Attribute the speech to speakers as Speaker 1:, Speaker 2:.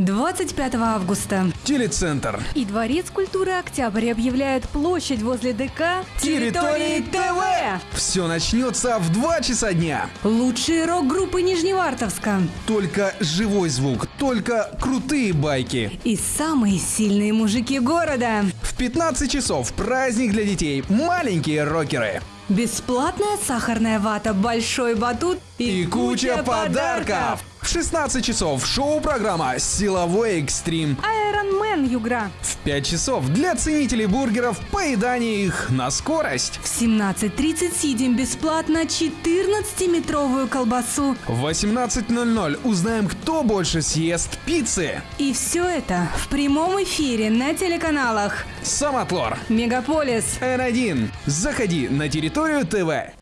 Speaker 1: 25 августа.
Speaker 2: Телецентр.
Speaker 1: И Дворец культуры «Октябрь» объявляет площадь возле ДК
Speaker 2: Территории ТВ. Все начнется в 2 часа дня.
Speaker 1: Лучшие рок-группы Нижневартовска.
Speaker 2: Только живой звук, только крутые байки.
Speaker 1: И самые сильные мужики города.
Speaker 2: В 15 часов праздник для детей. Маленькие рокеры.
Speaker 1: Бесплатная сахарная вата, большой батут
Speaker 2: И куча подарков. В 16 часов шоу-программа «Силовой экстрим».
Speaker 1: Iron Man Югра.
Speaker 2: В 5 часов для ценителей бургеров поедание их на скорость.
Speaker 1: В 17.30 съедим бесплатно 14-метровую колбасу.
Speaker 2: В 18.00 узнаем, кто больше съест пиццы.
Speaker 1: И все это в прямом эфире на телеканалах
Speaker 2: Самотлор.
Speaker 1: Мегаполис.
Speaker 2: N1. Заходи на территорию ТВ.